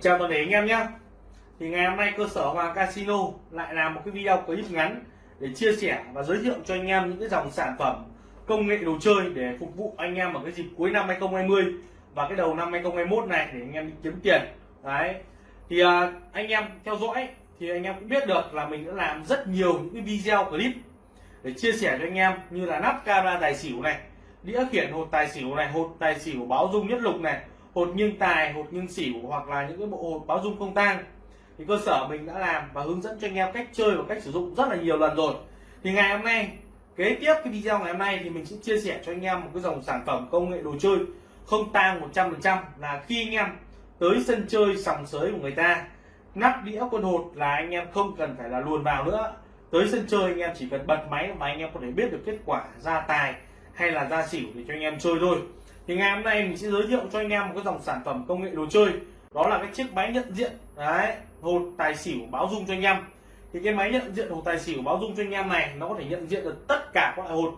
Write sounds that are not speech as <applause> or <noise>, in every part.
Chào toàn thể anh em nhé. Thì ngày hôm nay cơ sở Hoàng Casino lại làm một cái video clip ngắn để chia sẻ và giới thiệu cho anh em những cái dòng sản phẩm công nghệ đồ chơi để phục vụ anh em ở cái dịp cuối năm 2020 và cái đầu năm 2021 này để anh em đi kiếm tiền. Đấy. Thì à, anh em theo dõi thì anh em cũng biết được là mình đã làm rất nhiều những cái video clip để chia sẻ cho anh em như là nắp camera tài xỉu này đĩa khiển hột tài xỉu này hột tài xỉu báo dung nhất lục này hột nghiêng tài, hột nghiêng xỉu hoặc là những cái bộ hột báo dung không tang. Thì cơ sở mình đã làm và hướng dẫn cho anh em cách chơi và cách sử dụng rất là nhiều lần rồi. Thì ngày hôm nay, kế tiếp cái video ngày hôm nay thì mình sẽ chia sẻ cho anh em một cái dòng sản phẩm công nghệ đồ chơi không tang 100% là khi anh em tới sân chơi sòng sới của người ta, nắp đĩa quân hột là anh em không cần phải là luồn vào nữa. Tới sân chơi anh em chỉ cần bật máy mà anh em có thể biết được kết quả ra tài hay là ra xỉu để cho anh em chơi thôi thì ngày hôm nay mình sẽ giới thiệu cho anh em một cái dòng sản phẩm công nghệ đồ chơi. Đó là cái chiếc máy nhận diện, đấy, hột tài xỉu báo dung cho anh em. Thì cái máy nhận diện hột tài xỉu báo dung cho anh em này, nó có thể nhận diện được tất cả các loại hột.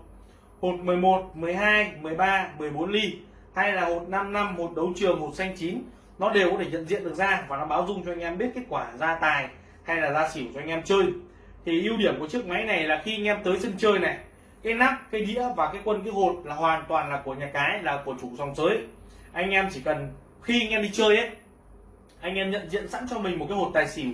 Hột 11 12 13 14 ly, hay là hột 5 năm, hột đấu trường, hột xanh chín, nó đều có thể nhận diện được ra và nó báo dung cho anh em biết kết quả ra tài hay là ra xỉu cho anh em chơi. Thì ưu điểm của chiếc máy này là khi anh em tới sân chơi này cái nắp, cái đĩa và cái quân, cái hột là hoàn toàn là của nhà cái, là của chủ sòng sới. Anh em chỉ cần, khi anh em đi chơi ấy, anh em nhận diện sẵn cho mình một cái hột tài xỉu.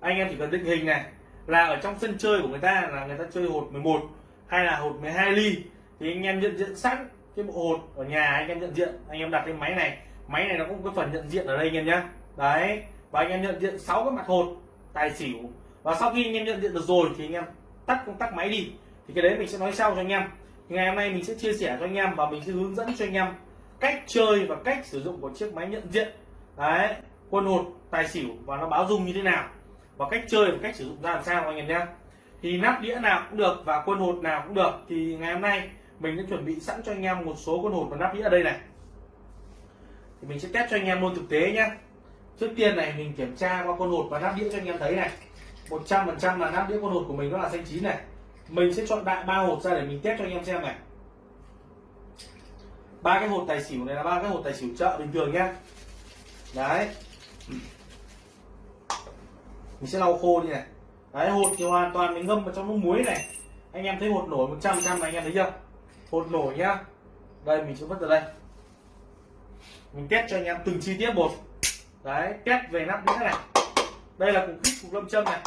Anh em chỉ cần định hình này, là ở trong sân chơi của người ta là người ta chơi hột 11 hay là hột 12 ly, thì anh em nhận diện sẵn cái bộ hột ở nhà, anh em nhận diện. Anh em đặt cái máy này máy này nó cũng có phần nhận diện ở đây anh em nhá. Đấy, và anh em nhận diện sáu cái mặt hột tài xỉu. Và sau khi anh em nhận diện được rồi thì anh em tắt công tắc máy đi thì cái đấy mình sẽ nói sau cho anh em. Ngày hôm nay mình sẽ chia sẻ cho anh em và mình sẽ hướng dẫn cho anh em cách chơi và cách sử dụng của chiếc máy nhận diện. Đấy, quân hột, tài xỉu và nó báo dung như thế nào. Và cách chơi và cách sử dụng ra làm sao anh em nhé. Thì nắp đĩa nào cũng được và quân hột nào cũng được. Thì ngày hôm nay mình đã chuẩn bị sẵn cho anh em một số quân hột và nắp đĩa ở đây này. Thì mình sẽ test cho anh em luôn thực tế nhé. Trước tiên này, mình kiểm tra qua quân hột và nắp đĩa cho anh em thấy này. 100% là nắp đĩa quân hột của mình nó là xanh chín này mình sẽ chọn đại ba hột ra để mình test cho anh em xem này. Ba cái hột tài xỉu này là ba cái hột tài xỉu chợ bình thường nhá đấy. Mình sẽ lau khô đi này. Đấy hột thì hoàn toàn mình ngâm vào trong nước muối này. Anh em thấy hột nổi 100 trăm này, anh em thấy chưa? Hột nổi nhá. Đây, mình sẽ vứt vào đây. Mình test cho anh em từng chi tiết một. Đấy, test về nắp đĩa này. Đây là cục kích cục lâm châm này.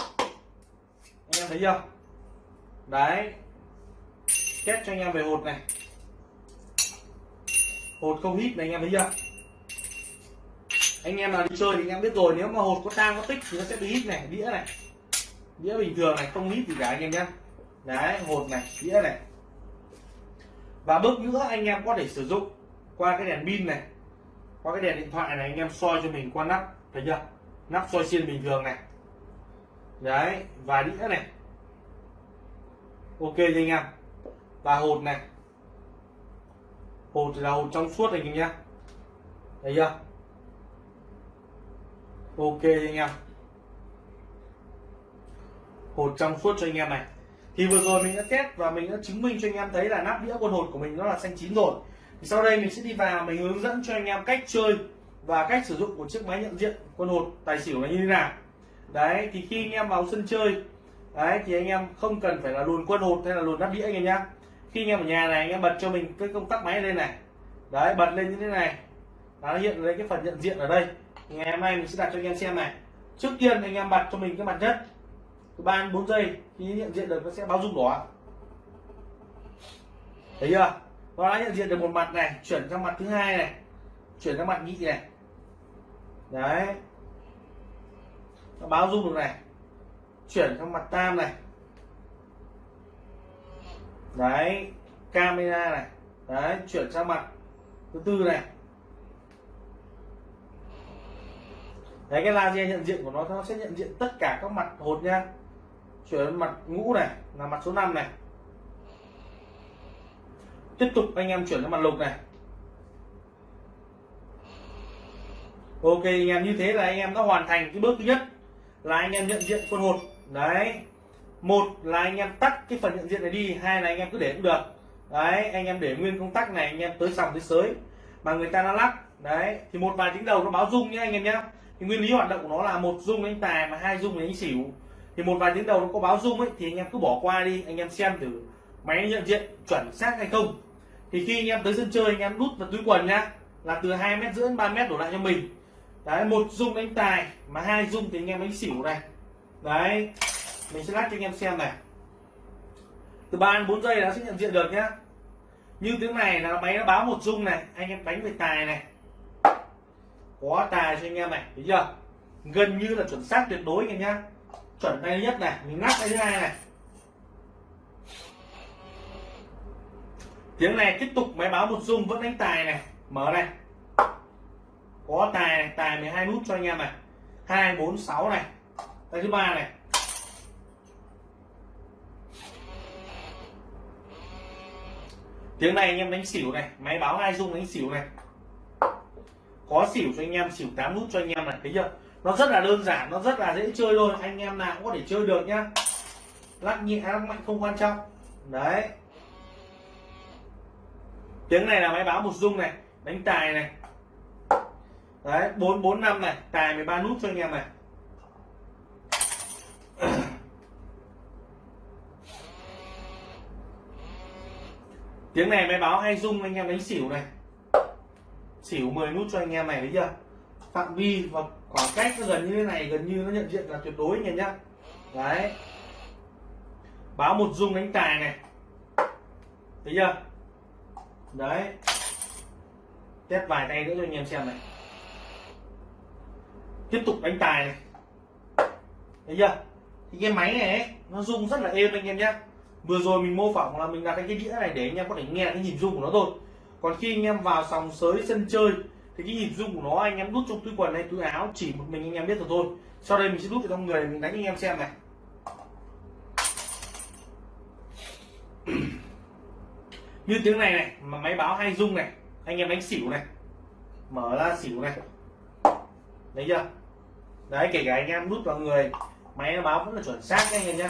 Anh em thấy chưa? Đấy. Test cho anh em về hột này. Hột không hít này anh em thấy chưa? Anh em nào đi chơi thì anh em biết rồi, nếu mà hột có tang, có tích thì nó sẽ bị hít này, đĩa này. Đĩa bình thường này, không hít gì cả anh em nhé đấy, hột này, đĩa này. Và bước nữa, anh em có thể sử dụng qua cái đèn pin này, qua cái đèn điện thoại này, anh em soi cho mình qua nắp, thấy chưa? Nắp soi xiên bình thường này. Đấy, và đĩa này ok cho anh em. Và hột này. Hột là hột trong suốt anh em nhé thấy chưa? Ok anh em. Hột trong suốt cho anh em này. Thì vừa rồi mình đã test và mình đã chứng minh cho anh em thấy là nắp đĩa con hột của mình nó là xanh chín rồi. Thì sau đây mình sẽ đi vào, mình hướng dẫn cho anh em cách chơi và cách sử dụng của chiếc máy nhận diện con hột tài xỉu là như thế nào. Đấy, thì khi anh em vào sân chơi đấy, thì anh em không cần phải là luồn quân hột hay là luồn nắp đĩa anh em nhá. Khi anh em ở nhà này, anh em bật cho mình cái công tắc máy lên này. Đấy, bật lên như thế này. Nó hiện lấy cái phần nhận diện ở đây. Ngày hôm nay mình sẽ đặt cho anh em xem này. Trước tiên anh em bật cho mình cái mặt nhất. Cứ ba bốn giây, khi nhận diện được nó sẽ báo rung đỏ. Thấy chưa? Nó đã nhận diện được một mặt này, chuyển sang mặt thứ hai này, chuyển sang mặt nhị này. Đấy. Nó báo rung được này chuyển sang mặt tam này. Đấy, camera này. Đấy, chuyển sang mặt thứ tư này. Đấy, cái laser nhận diện của nó nó sẽ nhận diện tất cả các mặt hột nha. Chuyển mặt ngũ này, là mặt số 5 này. Tiếp tục anh em chuyển sang mặt lục này. Ok, anh em, như thế là anh em đã hoàn thành cái bước thứ nhất là anh em nhận diện con hột đấy một là anh em tắt cái phần nhận diện này đi hai là anh em cứ để cũng được đấy anh em để nguyên công tắc này anh em tới sòng tới sới mà người ta nó lắc đấy thì một vài tiếng đầu nó báo rung nhé anh em nhé thì nguyên lý hoạt động của nó là một rung đánh tài mà hai rung đánh xỉu thì một vài tiếng đầu nó có báo rung ấy thì anh em cứ bỏ qua đi anh em xem thử máy nhận diện chuẩn xác hay không thì khi anh em tới sân chơi anh em đút vào túi quần nhá là từ hai mét rưỡi ba mét đổ lại cho mình đấy một dung đánh tài mà hai dung thì anh em đánh xỉu này đấy, mình sẽ lát cho anh em xem này. Từ ba đến bốn giây nó sẽ nhận diện được nhá. Như tiếng này là máy nó báo một dung này, anh em đánh về tài này. Có tài cho anh em này, thấy chưa? Gần như là chuẩn xác tuyệt đối anh em nhá. Chuẩn tay nhất này, mình lắc tay thứ hai này. Tiếng này tiếp tục máy báo một dung, vẫn đánh tài này. Mở này. Có tài này, tài 12 nút cho anh em này. Hai, bốn, sáu này tay thứ ba này. Tiếng này anh em đánh xỉu này, máy báo hai dung đánh xỉu này. Có xỉu cho anh em, xỉu 8 nút cho anh em này. Thấy chưa? Nó rất là đơn giản, nó rất là dễ chơi thôi anh em nào cũng có thể chơi được nhá. Lắc nhẹ, lắc mạnh không quan trọng. Đấy. Tiếng này là máy báo một dung này, đánh tài này. Đấy, bốn bốn năm này, tài 13 nút cho anh em này. Tiếng này máy báo hay rung anh em đánh xỉu này. Xỉu 10 nút cho anh em này thấy chưa? Phạm vi và khoảng cách nó gần như thế này gần như nó nhận diện là tuyệt đối anh em nhá. Đấy. Báo một rung đánh tài này. Thấy chưa? Đấy. Test vài tay nữa cho anh em xem này. Tiếp tục đánh tài này. Thấy chưa? Thì cái máy này ấy, nó rung rất là êm anh em nhé vừa rồi mình mô phỏng là mình đặt cái đĩa này để anh em có thể nghe cái nhịp rung của nó thôi. Còn khi anh em vào sòng sới sân chơi, thì cái nhịp rung của nó anh em đút trong túi quần hay túi áo, chỉ một mình anh em biết được thôi. Sau đây mình sẽ đút vào trong người, mình đánh anh em xem này. <clears throat> Như tiếng này này, mà máy báo hay rung này, anh em đánh xỉu này, mở ra xỉu này. Đấy chưa? Đấy, kể cả anh em đút vào người, máy nó báo vẫn là chuẩn xác anh em nhé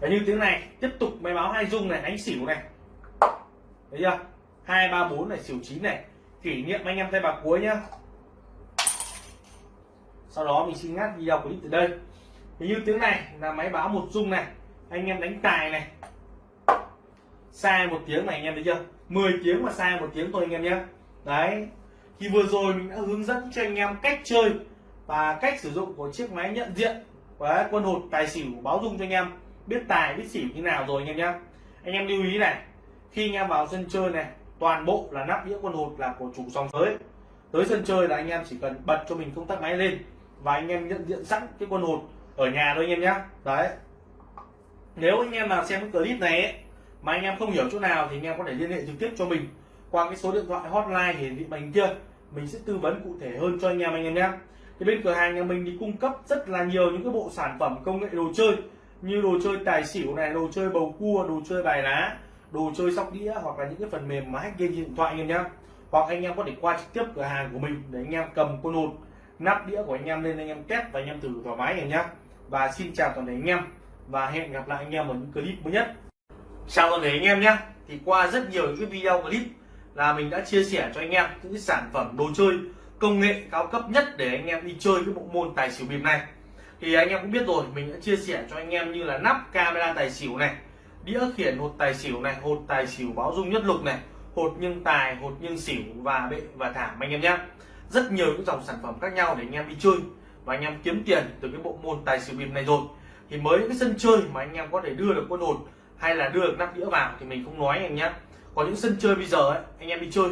Đấy, như tiếng này, tiếp tục máy báo hai rung này đánh xỉu này. Thấy chưa? Hai, ba, bốn này, xỉu chín này. Kỷ niệm anh em tay bạc cuối nhá. Sau đó mình xin ngắt video clip từ đây. Thì như tiếng này là máy báo một rung này, anh em đánh tài này. Sai một tiếng này, anh em thấy chưa? 10 tiếng mà sai một tiếng thôi, anh em nhé đấy, thì vừa rồi mình đã hướng dẫn cho anh em cách chơi và cách sử dụng của chiếc máy nhận diện. Đấy, quân hột tài xỉu báo dung cho anh em. Biết tài biết xỉu như nào rồi anh em nhé anh em lưu ý này khi anh em vào sân chơi này toàn bộ là nắp đĩa quân hột là của chủ sòng tới. Tới sân chơi là anh em chỉ cần bật cho mình công tắc máy lên và anh em nhận diện sẵn cái quân hột ở nhà thôi anh em nhé đấy. Nếu anh em nào xem cái clip này ấy, mà anh em không hiểu chỗ nào thì anh em có thể liên hệ trực tiếp cho mình qua cái số điện thoại hotline hiển thị màn kia. Mình sẽ tư vấn cụ thể hơn cho anh em anh em nhé thì bên cửa hàng nhà mình thì cung cấp rất là nhiều những cái bộ sản phẩm công nghệ đồ chơi như đồ chơi tài xỉu này đồ chơi bầu cua đồ chơi bài lá đồ chơi sóc đĩa hoặc là những cái phần mềm mà hack game điện thoại anh em nhé hoặc anh em có thể qua trực tiếp cửa hàng của mình để anh em cầm con hột nắp đĩa của anh em lên anh em test và anh em thử thoải mái anh nhé và xin chào toàn thể anh em và hẹn gặp lại anh em ở những clip mới nhất chào toàn thể anh em nhé thì qua rất nhiều những cái video clip là mình đã chia sẻ cho anh em những cái sản phẩm đồ chơi công nghệ cao cấp nhất để anh em đi chơi cái bộ môn tài xỉu bịp này. Thì anh em cũng biết rồi, mình đã chia sẻ cho anh em như là nắp camera tài xỉu này, đĩa khiển hột tài xỉu này, hột tài xỉu báo dung nhất lục này, hột nhưng tài, hột nhưng xỉu, và bệ và thảm anh em nhé. Rất nhiều những dòng sản phẩm khác nhau để anh em đi chơi và anh em kiếm tiền từ cái bộ môn tài xỉu bịp này rồi. Thì mới cái sân chơi mà anh em có thể đưa được quân hột hay là đưa được nắp đĩa vào thì mình không nói anh nhé. Có những sân chơi bây giờ ấy, anh em đi chơi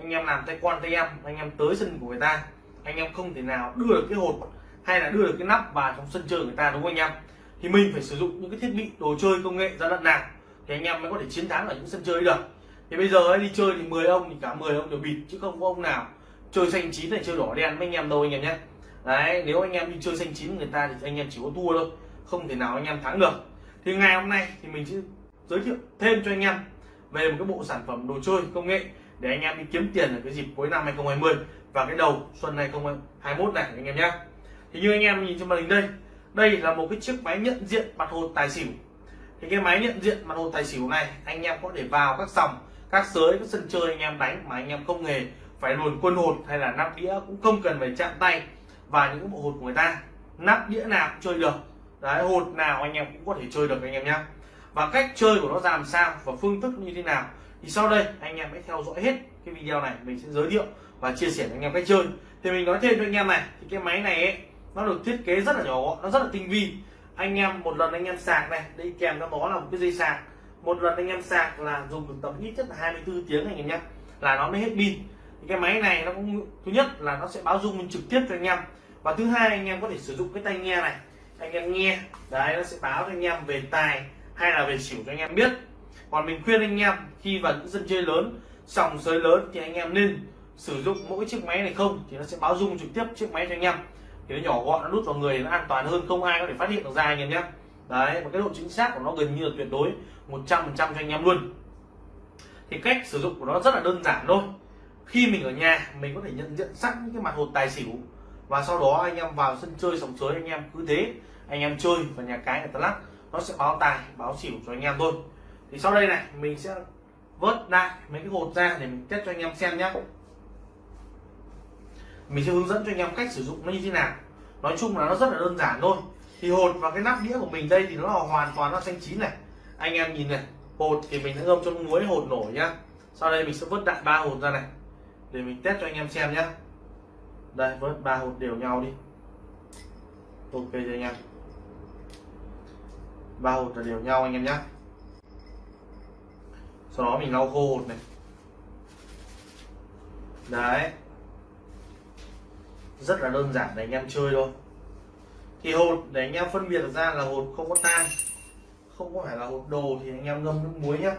anh em làm tay quan tay em. Anh em tới sân của người ta. Anh em không thể nào đưa được cái hột hay là đưa được cái nắp vào trong sân chơi người ta đúng không anh em? Thì mình phải sử dụng những cái thiết bị đồ chơi công nghệ ra lận nào thì anh em mới có thể chiến thắng ở những sân chơi được. Thì bây giờ ấy, đi chơi thì 10 ông thì cả 10 ông đều bịt chứ không có ông nào chơi xanh chín này chơi đỏ đen với anh em đâu anh em nhé. Đấy nếu anh em đi chơi xanh chín người ta thì anh em chỉ có thua thôi không thể nào anh em thắng được. Thì ngày hôm nay thì mình sẽ giới thiệu thêm cho anh em về một cái bộ sản phẩm đồ chơi công nghệ để anh em đi kiếm tiền ở cái dịp cuối năm 2020 và cái đầu xuân 2021 này, anh em nhé. Thì như anh em nhìn trên màn hình đây đây là một cái chiếc máy nhận diện mặt hồ tài xỉu. Thì cái máy nhận diện mặt hồ tài xỉu này, anh em có thể vào các sòng các sới các sân chơi anh em đánh mà anh em không hề phải luồn quân hột hay là nắp đĩa, cũng không cần phải chạm tay vào những bộ hột của người ta. Nắp đĩa nào cũng chơi được. Đấy, hột nào anh em cũng có thể chơi được, anh em nhé. Và cách chơi của nó ra làm sao và phương thức như thế nào thì sau đây anh em hãy theo dõi hết cái video này mình sẽ giới thiệu và chia sẻ với anh em cách chơi. Thì mình nói thêm cho anh em này thì cái máy này ấy, nó được thiết kế rất là nhỏ gọn nó rất là tinh vi. Anh em một lần anh em sạc này đi kèm nó đó là một cái dây sạc. Một lần anh em sạc là dùng được tầm ít nhất là 24 tiếng anh em nhé. Là nó mới hết pin. Thì cái máy này nó cũng thứ nhất là nó sẽ báo dung trực tiếp cho anh em. Và thứ hai anh em có thể sử dụng cái tai nghe này. Anh em nghe đấy nó sẽ báo cho anh em về tài hay là về xỉu cho anh em biết còn mình khuyên anh em, khi vào những sân chơi lớn, sòng sới lớn thì anh em nên sử dụng mỗi chiếc máy này không, thì nó sẽ báo dung trực tiếp chiếc máy cho anh em. Thì nó nhỏ gọn, nó nút vào người, nó an toàn hơn, không ai có thể phát hiện được ra anh em nhé. Đấy và cái độ chính xác của nó gần như là tuyệt đối 100% cho anh em luôn. Thì cách sử dụng của nó rất là đơn giản thôi. Khi mình ở nhà, mình có thể nhận diện sẵn những cái mặt hột tài xỉu, và sau đó anh em vào sân chơi sòng sới, anh em cứ thế, anh em chơi và nhà cái người ta lắc nó sẽ báo tài, báo xỉu cho anh em thôi thì sau đây này, mình sẽ vớt lại mấy cái hột ra để mình test cho anh em xem nhé mình sẽ hướng dẫn cho anh em cách sử dụng nó như thế nào. Nói chung là nó rất là đơn giản thôi. Thì hột và cái nắp đĩa của mình đây thì nó là hoàn toàn nó xanh chín này. Anh em nhìn này, hột thì mình sẽ ngâm cho muối, hột nổi nhá. Sau đây mình sẽ vớt đại ba hột ra này, để mình test cho anh em xem nhá. Đây, vớt ba hột đều nhau đi. Ok cho anh em? Ba hột là đều nhau anh em nhé sau đó mình lau khô hột này. Đấy. Rất là đơn giản để anh em chơi thôi. Thì hột để anh em phân biệt ra là hột không có tan không có phải là hột đồ thì anh em ngâm nước muối nhá.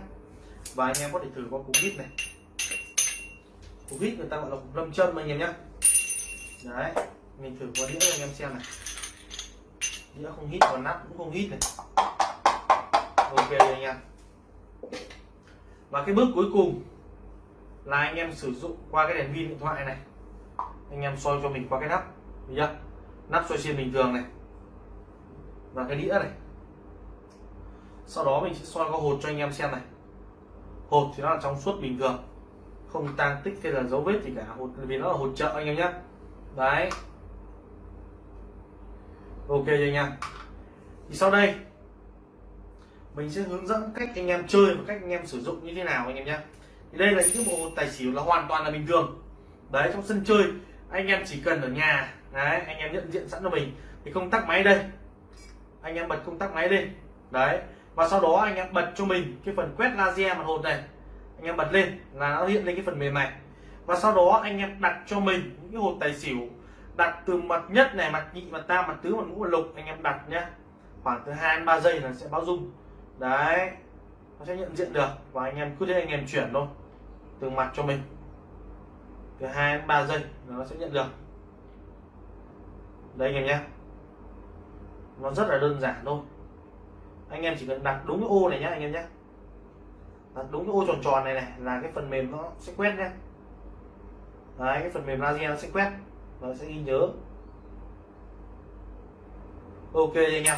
Và anh em có thể thử qua cục vít này. Cục vít người ta gọi là cục lâm châm anh em nhá, đấy mình thử qua đĩa cho anh em xem này. Đĩa không hít còn nắp cũng không hít này. Ok anh em và cái bước cuối cùng là anh em sử dụng qua cái đèn pin điện thoại này. Anh em soi cho mình qua cái nắp thấy chưa? Nắp soi xiên bình thường này. Và cái đĩa này. Sau đó mình sẽ soi qua hột cho anh em xem này. Hột thì nó là trong suốt bình thường. Không tan tích hay là dấu vết gì cả. Hột, vì nó là hột chợ anh em nhé. Đấy. Ok rồi anh em. Thì sau đây mình sẽ hướng dẫn cách anh em chơi và cách anh em sử dụng như thế nào anh em nhé. Thì đây là những cái bộ tài xỉu là hoàn toàn là bình thường. Đấy, trong sân chơi, anh em chỉ cần ở nhà, đấy, anh em nhận diện sẵn cho mình. Thì công tắc máy đây. Anh em bật công tắc máy lên. Đấy, và sau đó anh em bật cho mình cái phần quét laser mặt hột này. Anh em bật lên là nó hiện lên cái phần mềm này. Và sau đó anh em đặt cho mình những cái hột tài xỉu, đặt từ mặt nhất này, mặt nhị, mặt tam, mặt tứ, mặt ngũ, mặt lục, anh em đặt nhé. Khoảng từ hai đến ba giây là sẽ báo dung đấy, nó sẽ nhận diện được và anh em cứ thế anh em chuyển thôi, từ mặt cho mình. Từ hai đến ba giây nó sẽ nhận được. Đây anh em nhé. Nó rất là đơn giản thôi. Anh em chỉ cần đặt đúng cái ô này nhé anh em nhé. Đặt đúng cái ô tròn tròn này này là cái phần mềm nó sẽ quét nhé đấy, cái phần mềm laser nó sẽ quét và sẽ ghi nhớ. Ok anh em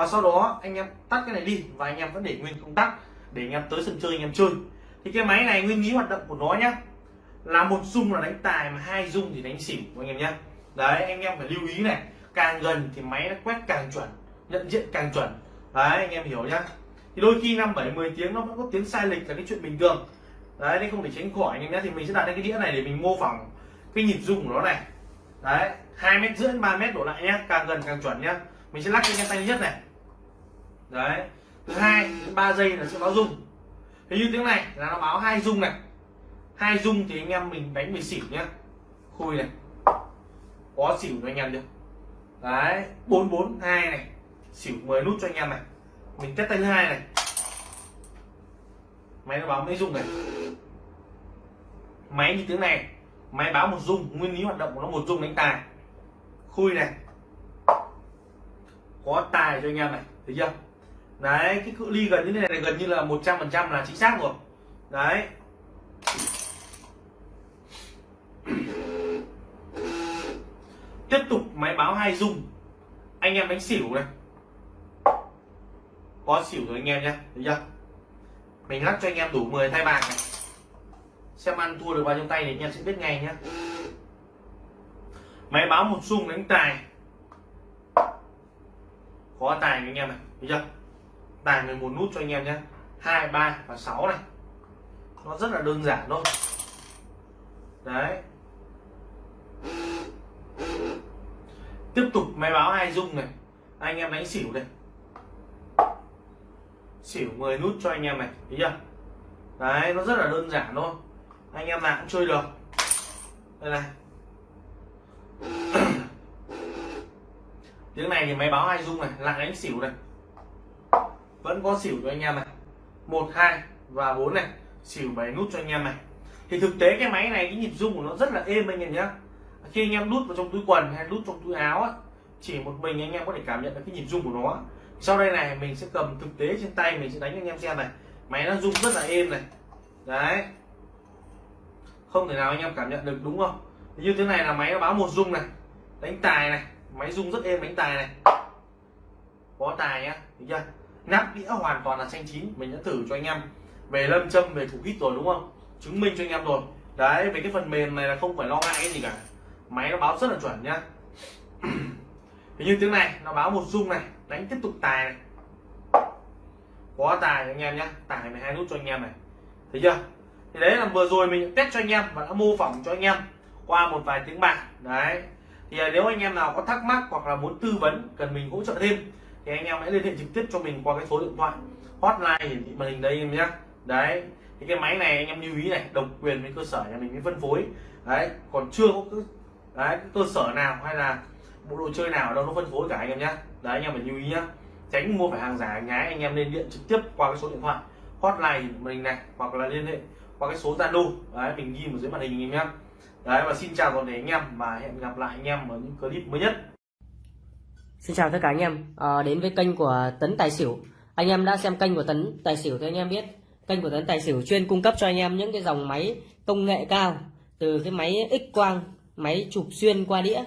và sau đó anh em tắt cái này đi và anh em vẫn để nguyên công tắc để anh em tới sân chơi, anh em chơi. Thì cái máy này nguyên lý hoạt động của nó nhá, là một dung là đánh tài mà hai dung thì đánh xỉu, anh em nhá. Đấy, anh em phải lưu ý này, càng gần thì máy nó quét càng chuẩn, nhận diện càng chuẩn. Đấy, anh em hiểu nhá. Thì đôi khi năm bảy mười tiếng nó vẫn có tiếng sai lệch là cái chuyện bình thường. Đấy, nên không thể tránh khỏi, anh em nhé thì mình sẽ đặt lên cái đĩa này để mình mô phỏng cái nhịp rung của nó này. Đấy, hai mét rưỡi ba mét đổ lại nhé càng gần càng chuẩn nhá. Mình sẽ lắc cho anh em tay nhất này đấy. Thứ hai đến ba giây là sẽ báo rung thế như tiếng này là nó báo hai rung này. Hai rung thì anh em mình đánh về xỉu nhá. Khui này. Có xỉu cho anh em được đấy, bốn bốn, hai này. Xỉu 10 nút cho anh em này. Mình test tay thứ hai này. Máy nó báo mấy rung này? Máy như tiếng này. Máy báo một rung nguyên lý hoạt động của nó một rung đánh tài. Khui này. Có tài cho anh em này. Thấy chưa? Đấy, cái cự ly gần như thế này, gần như là 100 phần trăm là chính xác rồi. Đấy. Tiếp tục máy báo hai dung. Anh em đánh xỉu này. Có xỉu rồi anh em nhé, thấy chưa? Mình lắc cho anh em đủ 10 thay bạc này. Xem ăn thua được bao nhiêu tay thì anh em sẽ biết ngay nhé. Máy báo một xung đánh tài. Có tài anh em này, thấy chưa? Tài 11 nút cho anh em nhé. Hai, ba và 6 này. Nó rất là đơn giản thôi. Đấy. Tiếp tục máy báo hai dung này. Anh em đánh xỉu này xỉu 10 nút cho anh em này, thấy chưa? Đấy, nó rất là đơn giản thôi. Anh em nào cũng chơi được. Đây này. <clears throat> Tiếng này thì máy báo hai dung này, lại đánh xỉu này vẫn có xỉu cho anh em này. Một hai và bốn này. Xỉu bảy nút cho anh em này. Thì thực tế cái máy này cái nhịp rung của nó rất là êm anh em nhé khi anh em đút vào trong túi quần hay đút trong túi áo á, chỉ một mình anh em có thể cảm nhận được cái nhịp rung của nó sau đây này mình sẽ cầm thực tế trên tay mình sẽ đánh anh em xem này. Máy nó rung rất là êm này. Đấy. Không thể nào anh em cảm nhận được đúng không? Như thế này là máy nó báo một rung này. Đánh tài này. Máy rung rất êm đánh tài này. Có tài nhá được chưa? Nắp đĩa hoàn toàn là xanh chín, mình đã thử cho anh em. Về lâm châm, về thủ hít rồi đúng không? Chứng minh cho anh em rồi. Đấy, về cái phần mềm này là không phải lo ngại cái gì cả. Máy nó báo rất là chuẩn nhá. <clears throat> Thì như tiếng này, nó báo một rung này, đánh tiếp tục tài này. Có tài anh em nhá, tài 12 nút cho anh em này. Thấy chưa? Thì đấy là vừa rồi mình test cho anh em và đã mô phỏng cho anh em qua một vài tiếng bạc đấy. Thì à, nếu anh em nào có thắc mắc hoặc là muốn tư vấn, cần mình hỗ trợ thêm thì anh em hãy liên hệ trực tiếp cho mình qua cái số điện thoại. Hotline hiển thị màn hình đây em nhé. Đấy, thì cái máy này anh em lưu ý này, độc quyền với cơ sở nhà mình mới phân phối. Đấy, còn chưa có đấy cơ sở nào hay là bộ đồ chơi nào ở đâu nó phân phối cả anh em nhé. Đấy, anh em phải lưu ý nhá tránh mua phải hàng giả nhái, anh em nên điện trực tiếp qua cái số điện thoại. Hotline mình này, hoặc là liên hệ qua cái số zalo. Đấy, mình ghi ở dưới màn hình anh em nhé. Đấy, và xin chào toàn thể anh em và hẹn gặp lại anh em ở những clip mới nhất. Xin chào tất cả anh em à, đến với kênh của Tấn Tài Xỉu. Anh em đã xem kênh của Tấn Tài Xỉu thì anh em biết kênh của Tấn Tài Xỉu chuyên cung cấp cho anh em những cái dòng máy công nghệ cao từ cái máy X quang, máy chụp xuyên qua đĩa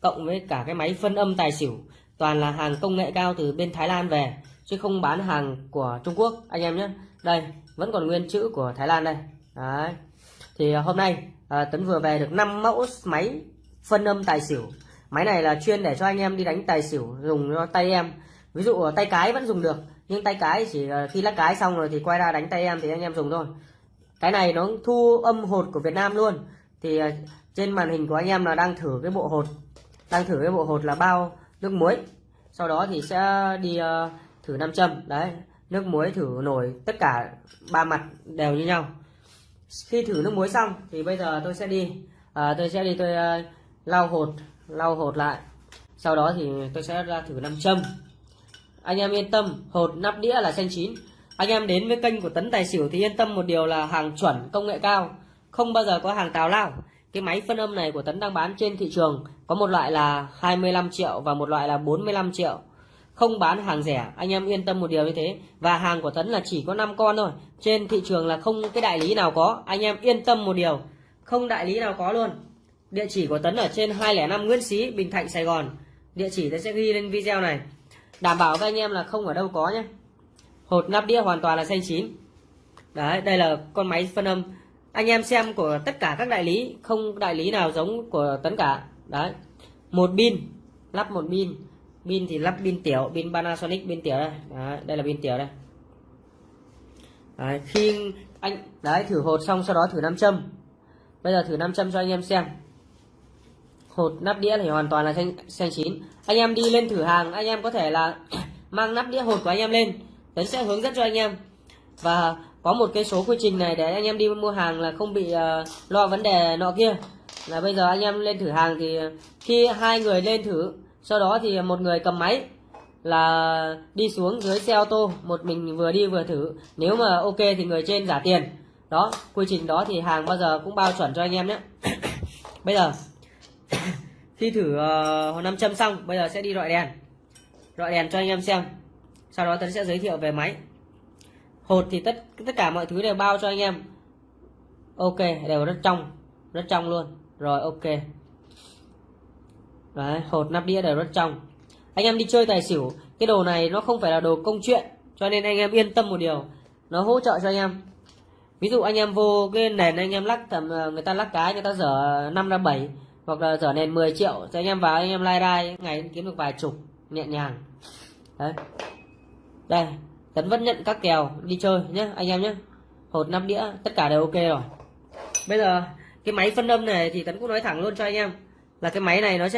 cộng với cả cái máy phân âm tài xỉu toàn là hàng công nghệ cao từ bên Thái Lan về chứ không bán hàng của Trung Quốc anh em nhé. Đây vẫn còn nguyên chữ của Thái Lan đây. Đấy. Thì hôm nay à, Tấn vừa về được 5 mẫu máy phân âm tài xỉu máy này là chuyên để cho anh em đi đánh tài xỉu dùng cho tay em. Ví dụ ờ, tay cái vẫn dùng được nhưng tay cái chỉ ờ, khi lắc cái xong rồi thì quay ra đánh tay em thì anh em dùng thôi. Cái này nó thu âm hột của Việt Nam luôn. Thì ờ, trên màn hình của anh em là đang thử cái bộ hột đang thử cái bộ hột là bao nước muối. Sau đó thì sẽ đi uh, thử nam châm. Đấy nước muối thử nổi tất cả ba mặt đều như nhau. Khi thử nước muối xong thì bây giờ tôi sẽ đi à, tôi sẽ đi tôi uh, lau hột lau hột lại. Sau đó thì tôi sẽ ra thử nam châm. Anh em yên tâm, hột nắp đĩa là xanh chín. Anh em đến với kênh của tấn tài xỉu thì yên tâm một điều là hàng chuẩn, công nghệ cao. Không bao giờ có hàng tào lao. Cái máy phân âm này của tấn đang bán trên thị trường có một loại là 25 triệu và một loại là 45 triệu. Không bán hàng rẻ, anh em yên tâm một điều như thế. Và hàng của tấn là chỉ có 5 con thôi. Trên thị trường là không cái đại lý nào có. Anh em yên tâm một điều, không đại lý nào có luôn. Địa chỉ của Tấn ở trên 205 Nguyễn Xí, Bình Thạnh, Sài Gòn. Địa chỉ tôi sẽ ghi lên video này. Đảm bảo các anh em là không ở đâu có nhé. Hột nắp đĩa hoàn toàn là xanh chín. Đấy, đây là con máy phân âm. Anh em xem của tất cả các đại lý, không đại lý nào giống của Tấn cả. Đấy. Một pin, lắp một pin. Pin thì lắp pin tiểu, pin Panasonic pin tiểu đây. Đấy, đây là pin tiểu đây. Đấy, khi anh đấy thử hột xong sau đó thử nam châm. Bây giờ thử nam châm cho anh em xem hột nắp đĩa thì hoàn toàn là xanh, xanh chín. Anh em đi lên thử hàng anh em có thể là <clears throat> mang nắp đĩa hột của anh em lên. Tấn sẽ hướng dẫn cho anh em. Và có một cái số quy trình này để anh em đi mua hàng là không bị uh, lo vấn đề nọ kia. Là bây giờ anh em lên thử hàng thì khi hai người lên thử sau đó thì một người cầm máy là đi xuống dưới xe ô tô một mình vừa đi vừa thử. Nếu mà ok thì người trên giả tiền. Đó quy trình đó thì hàng bao giờ cũng bao chuẩn cho anh em nhé. <clears throat> Bây giờ <coughs> khi thử ờ, uh, nam châm xong bây giờ sẽ đi loại đèn. Loại đèn cho anh em xem. Sau đó tấn sẽ giới thiệu về máy. Hột thì tất tất cả mọi thứ đều bao cho anh em. Ok đều rất trong rất trong luôn. Rồi ok. Đấy hột nắp đĩa đều rất trong. Anh em đi chơi tài xỉu cái đồ này nó không phải là đồ công chuyện cho nên anh em yên tâm một điều. Nó hỗ trợ cho anh em. Ví dụ anh em vô cái nền anh em lắc tầm ờ, người ta lắc cái người ta dở 5 ra 7 hoặc là trở nên 10 triệu thì anh em vào, anh em lai rai ngày kiếm được vài chục, nhẹ nhàng. Đấy. Đây, tấn vẫn nhận các kèo, đi chơi nhé anh em nhé hột năm đĩa, tất cả đều ok rồi. Bây giờ, cái máy phân âm này thì tấn cũng nói thẳng luôn cho anh em, là cái máy này nó sẽ